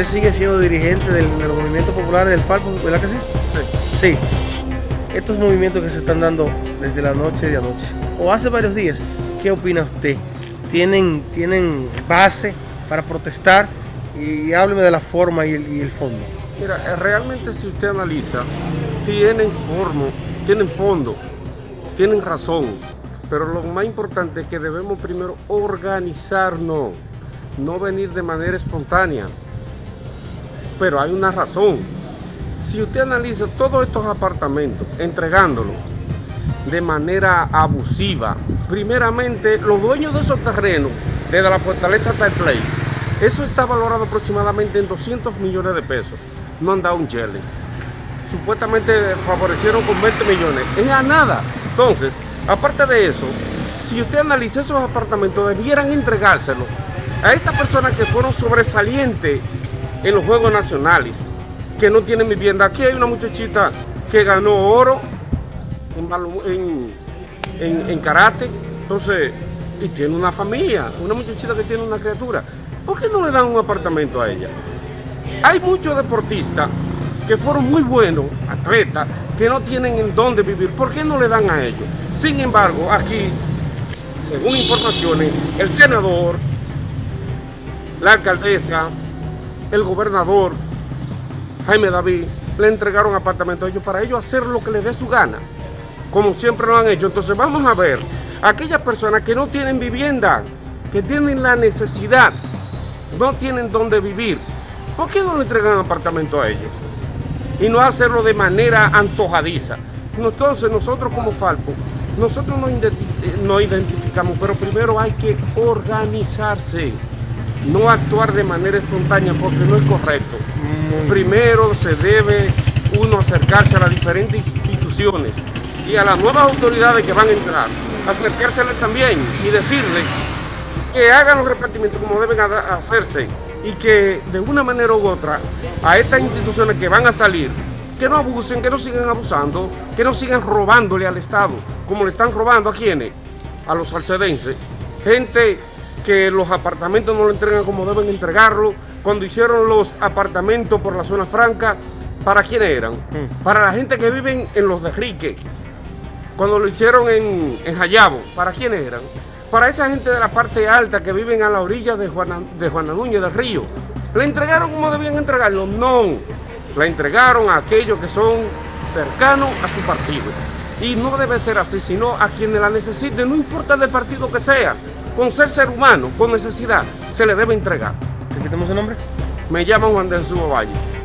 usted sigue siendo dirigente del, del movimiento popular del Falpo, ¿verdad que sí? Sí. Sí. Estos movimientos que se están dando desde la noche de anoche, o hace varios días, ¿qué opina usted? ¿Tienen, tienen base para protestar? Y hábleme de la forma y el, y el fondo. Mira, eh, realmente si usted analiza, tienen forma, tienen fondo, tienen razón, pero lo más importante es que debemos primero organizarnos, no venir de manera espontánea. Pero hay una razón. Si usted analiza todos estos apartamentos, entregándolos de manera abusiva, primeramente los dueños de esos terrenos, desde la fortaleza hasta el play, eso está valorado aproximadamente en 200 millones de pesos. No han dado un chele. Supuestamente favorecieron con 20 millones. Es a nada. Entonces, aparte de eso, si usted analiza esos apartamentos, debieran entregárselos a estas personas que fueron sobresalientes en los Juegos Nacionales, que no tienen vivienda. Aquí hay una muchachita que ganó oro en, en- en karate, entonces, y tiene una familia, una muchachita que tiene una criatura. ¿Por qué no le dan un apartamento a ella? Hay muchos deportistas que fueron muy buenos, atletas, que no tienen en dónde vivir. ¿Por qué no le dan a ellos? Sin embargo, aquí, según informaciones, el senador, la alcaldesa, el gobernador, Jaime David, le entregaron apartamentos a ellos para ellos hacer lo que les dé su gana, como siempre lo han hecho. Entonces vamos a ver, aquellas personas que no tienen vivienda, que tienen la necesidad, no tienen dónde vivir, ¿por qué no le entregan apartamento a ellos? Y no hacerlo de manera antojadiza. Entonces nosotros como Falpo, nosotros nos, nos identificamos, pero primero hay que organizarse, no actuar de manera espontánea porque no es correcto. Primero se debe uno acercarse a las diferentes instituciones y a las nuevas autoridades que van a entrar, acercárseles también y decirles que hagan los repartimientos como deben ha- hacerse y que de una manera u otra a estas instituciones que van a salir, que no abusen, que no sigan abusando, que no sigan robándole al Estado, como le están robando a quienes, a los salcedenses, gente que los apartamentos no lo entregan como deben entregarlo, cuando hicieron los apartamentos por la zona franca, ¿para quiénes eran? Para la gente que viven en los de Rique, cuando lo hicieron en, en Jayabo, ¿para quiénes eran? Para esa gente de la parte alta que viven a la orilla de Juana, de Juana Núñez del Río. ¿Le entregaron como debían entregarlo? No. La entregaron a aquellos que son cercanos a su partido. Y no debe ser así, sino a quienes la necesiten, no importa del partido que sea. Con ser ser humano, con necesidad, se le debe entregar. Repitamos el nombre. Me llamo Juan de Jesús Valles.